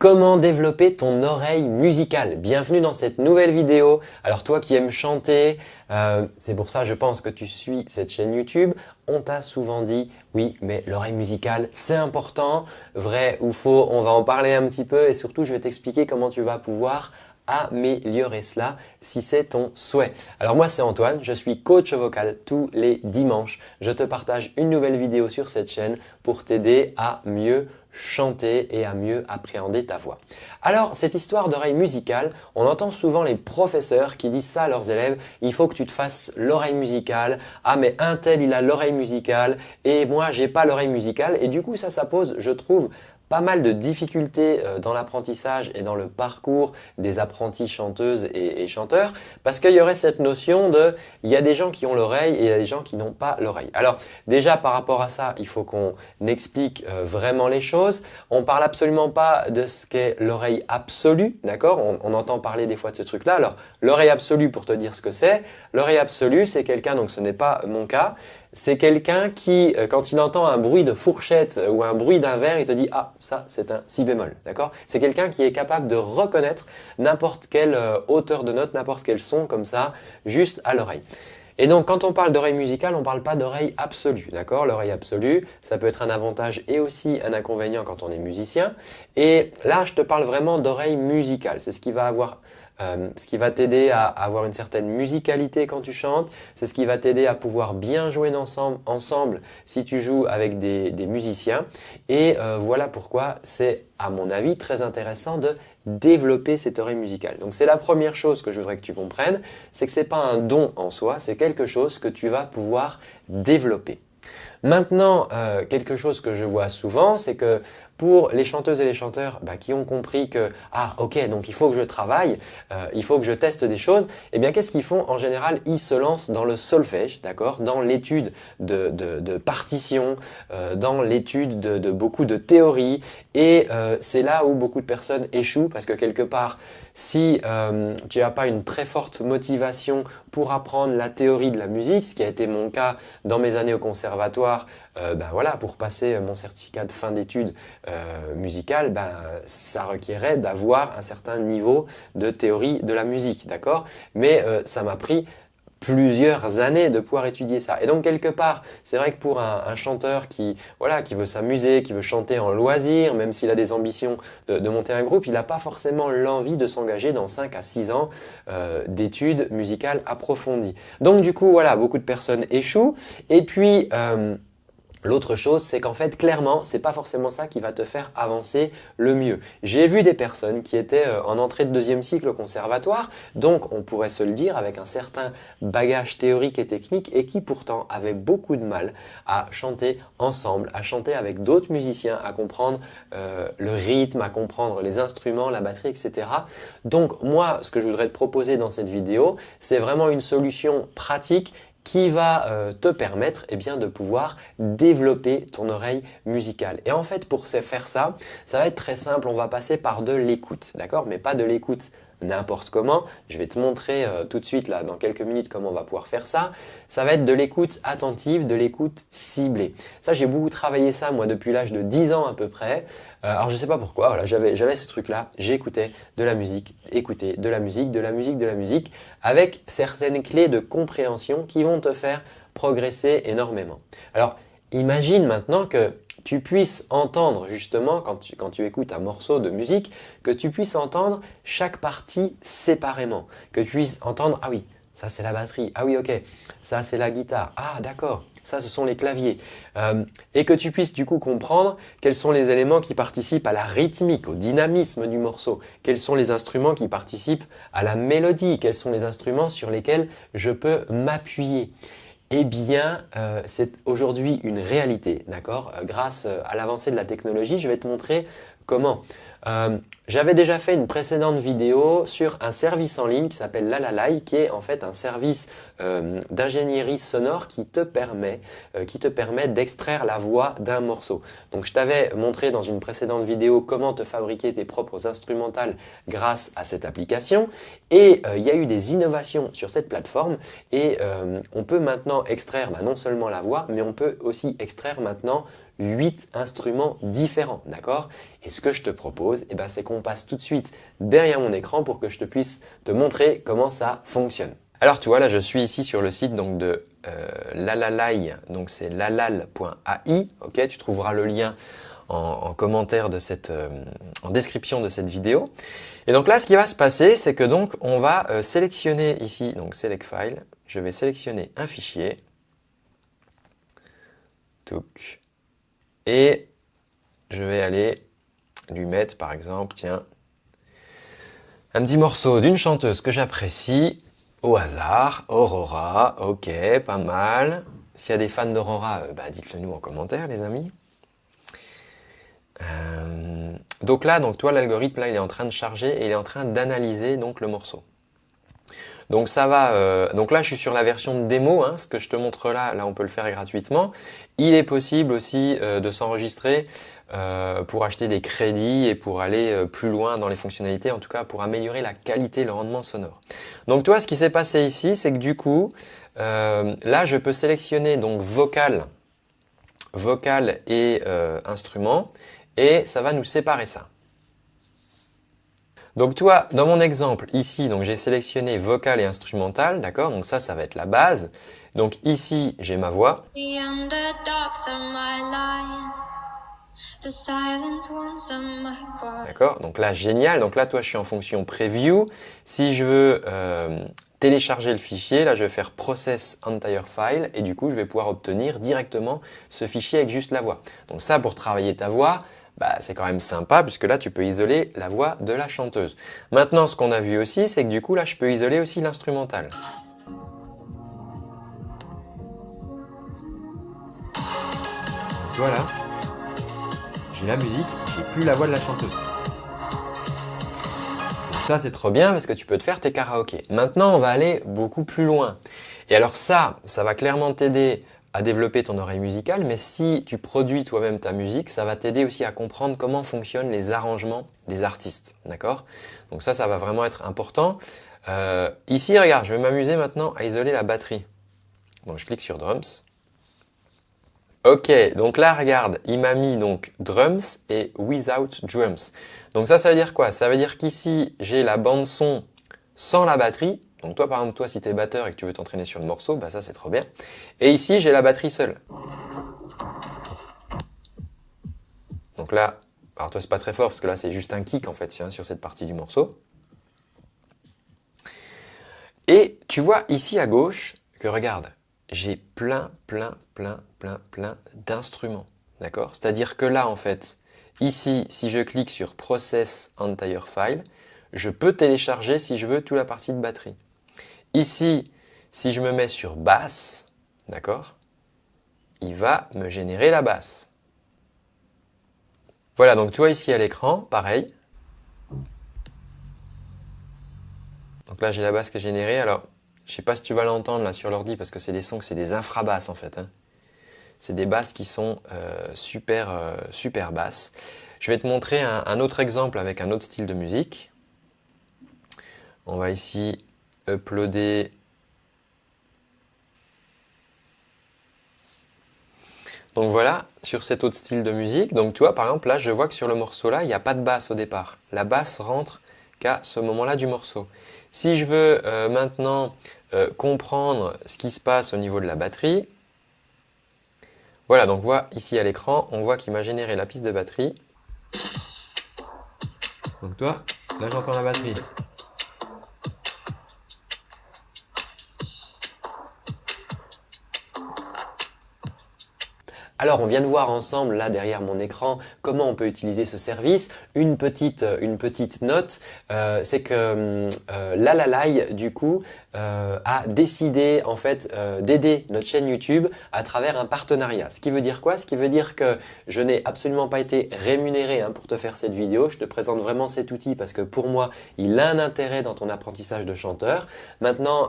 Comment développer ton oreille musicale? Bienvenue dans cette nouvelle vidéo. Alors toi qui aimes chanter, euh, c'est pour ça je pense que tu suis cette chaîne YouTube. On t'a souvent dit oui mais l'oreille musicale c'est important. Vrai ou faux On va en parler un petit peu et surtout je vais t'expliquer comment tu vas pouvoir améliorer cela si c'est ton souhait. Alors moi c'est Antoine, je suis coach vocal tous les dimanches. Je te partage une nouvelle vidéo sur cette chaîne pour t'aider à mieux chanter et à mieux appréhender ta voix. Alors cette histoire d'oreille musicale, on entend souvent les professeurs qui disent ça à leurs élèves, il faut que tu te fasses l'oreille musicale, ah mais un tel il a l'oreille musicale. Et moi j'ai pas l'oreille musicale et du coup ça ça pose je trouve pas mal de difficultés euh, dans l'apprentissage et dans le parcours des apprentis chanteuses et, chanteurs parce qu'il y aurait cette notion de il y a des gens qui ont l'oreille et il y a des gens qui n'ont pas l'oreille. Alors déjà par rapport à ça, il faut qu'on explique euh, vraiment les choses. On parle absolument pas de ce qu'est l'oreille absolue, d'accord? On, on, entend parler des fois de ce truc-là. Alors l'oreille absolue pour te dire ce que c'est, l'oreille absolue c'est quelqu'un, donc ce n'est pas mon cas, c'est quelqu'un qui, euh, quand il entend un bruit de fourchette euh, ou un bruit d'un verre, il te dit « Ah, ça c'est un si bémol ». D'accord? C'est quelqu'un qui est capable de reconnaître n'importe quelle euh, hauteur de note, n'importe quel son comme ça, juste à l'oreille. Et donc, quand on parle d'oreille musicale, on ne parle pas d'oreille absolue, d'accord? L'oreille absolue, ça peut être un avantage et aussi un inconvénient quand on est musicien. Et là, je te parle vraiment d'oreille musicale. C'est ce qui va avoir euh, ce qui va t'aider à avoir une certaine musicalité quand tu chantes, c'est ce qui va t'aider à pouvoir bien jouer ensemble, si tu joues avec des, musiciens. Et euh, voilà pourquoi c'est à mon avis très intéressant de développer cette oreille musicale. Donc c'est la première chose que je voudrais que tu comprennes, c'est que ce n'est pas un don en soi, c'est quelque chose que tu vas pouvoir développer. Maintenant, euh, quelque chose que je vois souvent, c'est que pour les chanteuses et les chanteurs bah, qui ont compris que « Ah, ok, donc il faut que je travaille, euh, il faut que je teste des choses », eh bien, qu'est-ce qu'ils font? En général, ils se lancent dans le solfège, d'accord? Dans l'étude de, de, de, partition, euh, dans l'étude de, beaucoup de théories. Et c'est là où beaucoup de personnes échouent parce que quelque part, si euh, tu n'as pas une très forte motivation pour apprendre la théorie de la musique, ce qui a été mon cas dans mes années au conservatoire, euh, ben voilà, pour passer mon certificat de fin d'études euh, musicales, ben, ça requérait d'avoir un certain niveau de théorie de la musique, d'accord? Mais euh, ça m'a pris plusieurs années de pouvoir étudier ça. Et donc quelque part, c'est vrai que pour un, chanteur qui voilà qui veut s'amuser, qui veut chanter en loisir, même s'il a des ambitions de, monter un groupe, il n'a pas forcément l'envie de s'engager dans 5 à 6 ans euh, d'études musicales approfondies. Donc du coup, voilà, beaucoup de personnes échouent. Et puis, euh, L'autre chose, c'est qu'en fait, clairement, c'est pas forcément ça qui va te faire avancer le mieux. J'ai vu des personnes qui étaient euh, en entrée de deuxième cycle au conservatoire, donc on pourrait se le dire avec un certain bagage théorique et technique et qui pourtant avaient beaucoup de mal à chanter ensemble, à chanter avec d'autres musiciens, à comprendre euh, le rythme, à comprendre les instruments, la batterie, etc. Donc moi, ce que je voudrais te proposer dans cette vidéo, c'est vraiment une solution pratique qui va euh, te permettre eh bien, de pouvoir développer ton oreille musicale. Et en fait, pour faire ça, ça va être très simple. On va passer par de l'écoute, d'accord? Mais pas de l'écoute n'importe comment. Je vais te montrer euh, tout de suite là dans quelques minutes comment on va pouvoir faire ça. Ça va être de l'écoute attentive, de l'écoute ciblée. Ça j'ai beaucoup travaillé ça moi depuis l'âge de 10 ans à peu près. Euh, alors je sais pas pourquoi, voilà, j'avais ce truc là, j'écoutais de la musique, écouter de la musique, de la musique, de la musique avec certaines clés de compréhension qui vont te faire progresser énormément. Alors imagine maintenant que tu puisses entendre justement, quand tu, écoutes un morceau de musique, que tu puisses entendre chaque partie séparément. Que tu puisses entendre, ah oui, ça c'est la batterie, ah oui ok, ça c'est la guitare, ah d'accord, ça ce sont les claviers. Euh, et que tu puisses du coup comprendre quels sont les éléments qui participent à la rythmique, au dynamisme du morceau, quels sont les instruments qui participent à la mélodie, quels sont les instruments sur lesquels je peux m'appuyer. Eh bien, euh, c'est aujourd'hui une réalité, d'accord? Euh, Grâce euh, à l'avancée de la technologie, je vais te montrer comment. Euh, j'avais déjà fait une précédente vidéo sur un service en ligne qui s'appelle Lalalai, qui est en fait un service euh, d'ingénierie sonore qui te permet, euh, permet d'extraire la voix d'un morceau. Donc je t'avais montré dans une précédente vidéo comment te fabriquer tes propres instrumentales grâce à cette application. Et il y a eu des innovations sur cette plateforme et on peut maintenant extraire bah, non seulement la voix, mais on peut aussi extraire maintenant 8 instruments différents, d'accord? Et ce que je te propose, eh ben, c'est qu'on passe tout de suite derrière mon écran pour que je te puisse te montrer comment ça fonctionne. Alors tu vois, là je suis ici sur le site donc, de euh, Lalalai, donc c'est lalal.ai, ok? Tu trouveras le lien en, commentaire de cette, euh, en description de cette vidéo. Et donc là, ce qui va se passer, c'est que donc on va euh, sélectionner ici, donc Select File, je vais sélectionner un fichier, et je vais aller lui mettre par exemple, tiens, un petit morceau d'une chanteuse que j'apprécie, au hasard, Aurora, ok, pas mal. S'il y a des fans d'Aurora, euh, bah, dites-le nous en commentaire les amis. Euh, donc là, donc toi, l'algorithme là, il est en train de charger et il est en train d'analyser donc le morceau. Donc ça va. Euh, donc là, je suis sur la version démo. Hein, ce que je te montre là, là, on peut le faire gratuitement. Il est possible aussi euh, de s'enregistrer pour acheter des crédits et pour aller plus loin dans les fonctionnalités, en tout cas pour améliorer la qualité, le rendement sonore. Donc toi, ce qui s'est passé ici, c'est que du coup, là, je peux sélectionner donc vocal, vocal et instrument et ça va nous séparer ça. Donc toi, dans mon exemple, ici, donc j'ai sélectionné vocal et instrumental, d'accord? Donc ça, ça va être la base. Donc ici, j'ai ma voix. D'accord? Donc là, génial. Donc là, toi, je suis en fonction preview. Si je veux euh, télécharger le fichier, là, je vais faire process entire file et du coup, je vais pouvoir obtenir directement ce fichier avec juste la voix. Donc ça, pour travailler ta voix, bah, c'est quand même sympa puisque là tu peux isoler la voix de la chanteuse. Maintenant ce qu'on a vu aussi c'est que du coup là je peux isoler aussi l'instrumental. Voilà, j'ai la musique, j'ai plus la voix de la chanteuse. Ça c'est trop bien parce que tu peux te faire tes karaokés. Maintenant on va aller beaucoup plus loin. Et alors ça, ça va clairement t'aider à développer ton oreille musicale, mais si tu produis toi-même ta musique, ça va t'aider aussi à comprendre comment fonctionnent les arrangements des artistes, d'accord? Donc ça, ça va vraiment être important. Euh, ici, regarde, je vais m'amuser maintenant à isoler la batterie. Donc je clique sur Drums. Ok, donc là, regarde, il m'a mis donc Drums et Without Drums. Donc ça, ça veut dire quoi? Ça veut dire qu'ici, j'ai la bande son sans la batterie, donc toi, par exemple, toi, si tu es batteur et que tu veux t'entraîner sur le morceau, bah ça c'est trop bien. Et ici, j'ai la batterie seule. Donc là, alors toi c'est pas très fort parce que là c'est juste un kick en fait sur cette partie du morceau. Et tu vois ici à gauche que regarde, j'ai plein, plein, plein, plein, plein d'instruments. D'accord? C'est-à-dire que là en fait, ici, si je clique sur Process Entire File, je peux télécharger si je veux toute la partie de batterie. Ici, si je me mets sur basse, d'accord, il va me générer la basse. Voilà, donc tu vois ici à l'écran, pareil. Donc là, j'ai la basse qui est générée. Alors, je ne sais pas si tu vas l'entendre là sur l'ordi parce que c'est des sons c'est des infrabasses en fait. Hein. C'est des basses qui sont euh, super, euh, super basses. Je vais te montrer un autre exemple avec un autre style de musique. On va ici uploader Donc voilà, sur cet autre style de musique, donc tu vois par exemple là je vois que sur le morceau là il n'y a pas de basse au départ. La basse rentre qu'à ce moment-là du morceau. Si je veux euh, maintenant euh, comprendre ce qui se passe au niveau de la batterie, voilà donc voit ici à l'écran, on voit qu'il m'a généré la piste de batterie. Donc toi, là j'entends la batterie. Alors on vient de voir ensemble là derrière mon écran comment on peut utiliser ce service. Une petite, euh, une petite note, euh, c'est que euh, Lalalai du coup euh, a décidé en fait d'aider notre chaîne YouTube à travers un partenariat. Ce qui veut dire quoi? Ce qui veut dire que je n'ai absolument pas été rémunéré hein, pour te faire cette vidéo. Je te présente vraiment cet outil parce que pour moi il a un intérêt dans ton apprentissage de chanteur. Maintenant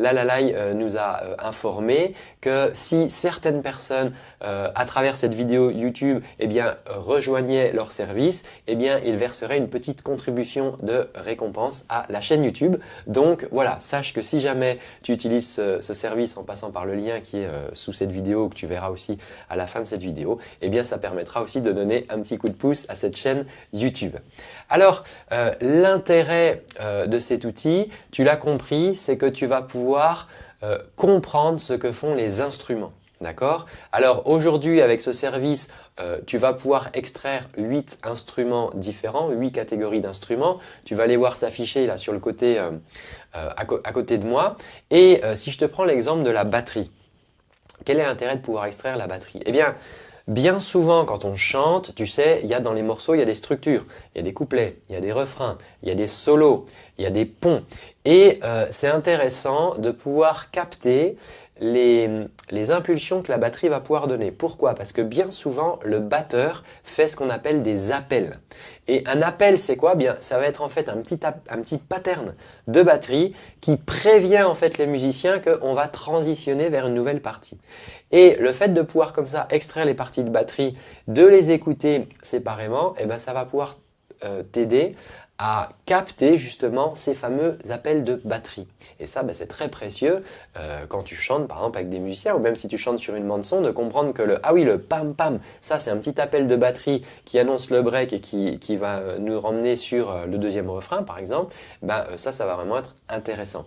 Lalalai nous a informé que si certaines personnes à travers cette vidéo YouTube eh rejoignaient leur service, eh bien, ils verseraient une petite contribution de récompense à la chaîne YouTube. Donc voilà, sache sache que si jamais tu utilises ce, service en passant par le lien qui est euh, sous cette vidéo, que tu verras aussi à la fin de cette vidéo, eh bien ça permettra aussi de donner un petit coup de pouce à cette chaîne YouTube. Alors, euh, l'intérêt de cet outil, tu l'as compris, c'est que tu vas pouvoir comprendre ce que font les instruments. D'accord? Alors aujourd'hui avec ce service, euh, tu vas pouvoir extraire 8 instruments différents, 8 catégories d'instruments. Tu vas les voir s'afficher là sur le côté euh, euh, à, côté de moi. Et si je te prends l'exemple de la batterie, quel est l'intérêt de pouvoir extraire la batterie? Eh bien, bien souvent quand on chante, tu sais, il y a dans les morceaux, il y a des structures, il y a des couplets, il y a des refrains, il y a des solos, il y a des ponts. Et c'est intéressant de pouvoir capter les, impulsions que la batterie va pouvoir donner. Pourquoi? Parce que bien souvent, le batteur fait ce qu'on appelle des appels. Et un appel, c'est quoi? Bien, ça va être en fait un petit, un petit pattern de batterie qui prévient en fait les musiciens qu'on va transitionner vers une nouvelle partie. Et le fait de pouvoir comme ça extraire les parties de batterie, de les écouter séparément, eh ben, ça va pouvoir euh, t'aider à capter justement ces fameux appels de batterie. Et ça, ben, c'est très précieux euh, quand tu chantes par exemple avec des musiciens ou même si tu chantes sur une bande son de comprendre que le ah oui le pam pam, ça c'est un petit appel de batterie qui annonce le break et qui, va euh, nous ramener sur euh, le deuxième refrain par exemple, ben, ça, ça va vraiment être intéressant.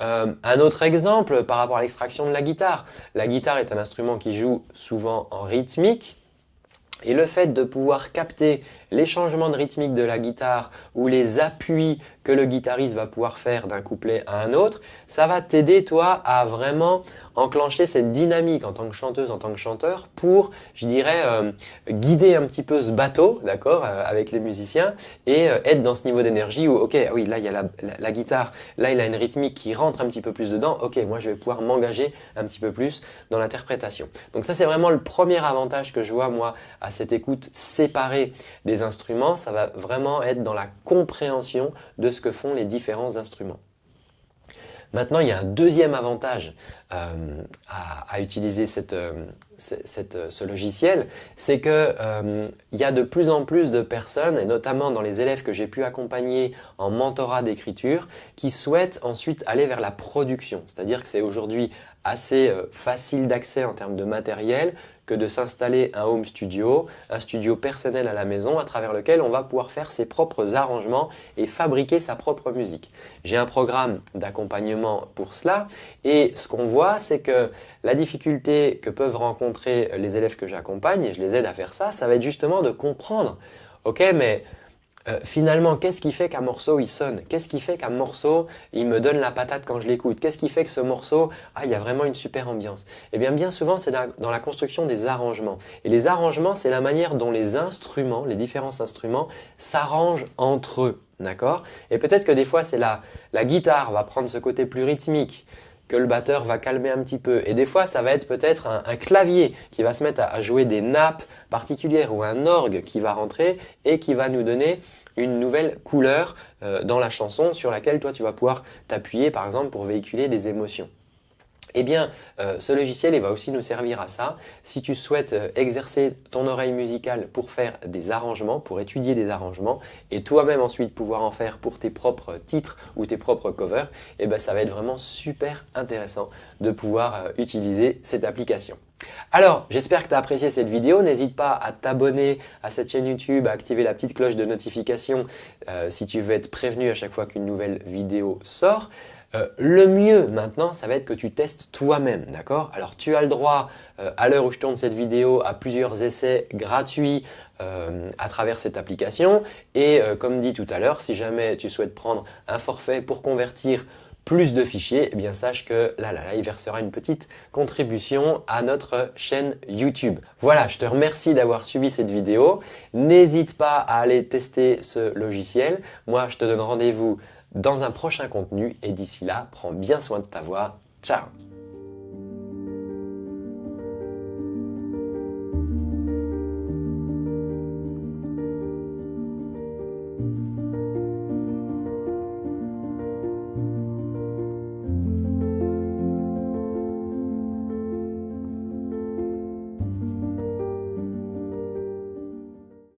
un autre exemple par rapport à l'extraction de la guitare. La guitare est un instrument qui joue souvent en rythmique et le fait de pouvoir capter les changements de rythmique de la guitare ou les appuis que le guitariste va pouvoir faire d'un couplet à un autre, ça va t'aider toi à vraiment enclencher cette dynamique en tant que chanteuse, en tant que chanteur pour, je dirais, euh, guider un petit peu ce bateau, d'accord, euh, avec les musiciens et euh, être dans ce niveau d'énergie où, ok, oui, là il y a la, la, guitare, là il a une rythmique qui rentre un petit peu plus dedans, ok, moi je vais pouvoir m'engager un petit peu plus dans l'interprétation. Donc ça c'est vraiment le premier avantage que je vois moi à cette écoute séparée des instruments, ça va vraiment être dans la compréhension de ce que font les différents instruments. Maintenant, il y a un deuxième avantage euh, à, utiliser euh, ce logiciel, c'est qu'il euh, y a de plus en plus de personnes, et notamment dans les élèves que j'ai pu accompagner en mentorat d'écriture, qui souhaitent ensuite aller vers la production. C'est-à-dire que c'est aujourd'hui assez facile d'accès en termes de matériel, que de s'installer un home studio, un studio personnel à la maison à travers lequel on va pouvoir faire ses propres arrangements et fabriquer sa propre musique. J'ai un programme d'accompagnement pour cela et ce qu'on voit c'est que la difficulté que peuvent rencontrer les élèves que j'accompagne et je les aide à faire ça, ça va être justement de comprendre ok mais euh, finalement, qu'est-ce qui fait qu'un morceau il sonne? Qu'est-ce qui fait qu'un morceau il me donne la patate quand je l'écoute? Qu'est-ce qui fait que ce morceau, ah, il y a vraiment une super ambiance? Eh bien, bien souvent, c'est dans la construction des arrangements. Et les arrangements, c'est la manière dont les instruments, les différents instruments, s'arrangent entre eux. D'accord? Et peut-être que des fois, c'est la, la guitare va prendre ce côté plus rythmique, que le batteur va calmer un petit peu. Et des fois, ça va être peut-être un, clavier qui va se mettre à, jouer des nappes particulières ou un orgue qui va rentrer et qui va nous donner une nouvelle couleur euh, dans la chanson sur laquelle toi tu vas pouvoir t'appuyer par exemple pour véhiculer des émotions. Eh bien, euh, ce logiciel va aussi nous servir à ça. Si tu souhaites euh, exercer ton oreille musicale pour faire des arrangements, pour étudier des arrangements, et toi-même ensuite pouvoir en faire pour tes propres titres ou tes propres covers, eh ben, ça va être vraiment super intéressant de pouvoir euh, utiliser cette application. Alors, j'espère que tu as apprécié cette vidéo. N'hésite pas à t'abonner à cette chaîne YouTube, à activer la petite cloche de notification si tu veux être prévenu à chaque fois qu'une nouvelle vidéo sort. Euh, le mieux maintenant, ça va être que tu testes toi-même, d'accord? Alors tu as le droit, euh, à l'heure où je tourne cette vidéo, à plusieurs essais gratuits euh, à travers cette application. Et comme dit tout à l'heure, si jamais tu souhaites prendre un forfait pour convertir plus de fichiers, eh bien sache que là, là, là, il versera une petite contribution à notre chaîne YouTube. Voilà, je te remercie d'avoir suivi cette vidéo. N'hésite pas à aller tester ce logiciel. Moi, je te donne rendez-vous dans un prochain contenu et d'ici là, prends bien soin de ta voix. Ciao